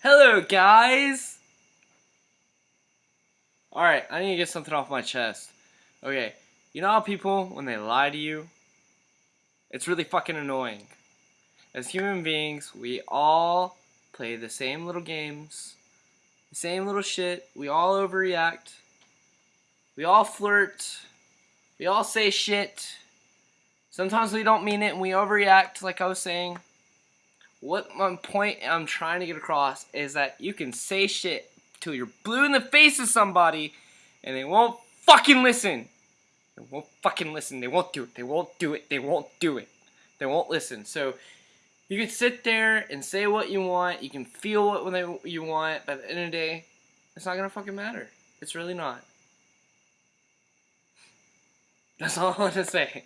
Hello, guys! Alright, I need to get something off my chest. Okay, you know how people, when they lie to you, it's really fucking annoying. As human beings, we all play the same little games, the same little shit, we all overreact, we all flirt, we all say shit. Sometimes we don't mean it and we overreact, like I was saying. What my point I'm trying to get across is that you can say shit till you're blue in the face of somebody and they won't fucking listen. They won't fucking listen. They won't do it. They won't do it. They won't do it. They won't listen. So you can sit there and say what you want. You can feel what you want. But at the end of the day, it's not gonna fucking matter. It's really not. That's all I want to say.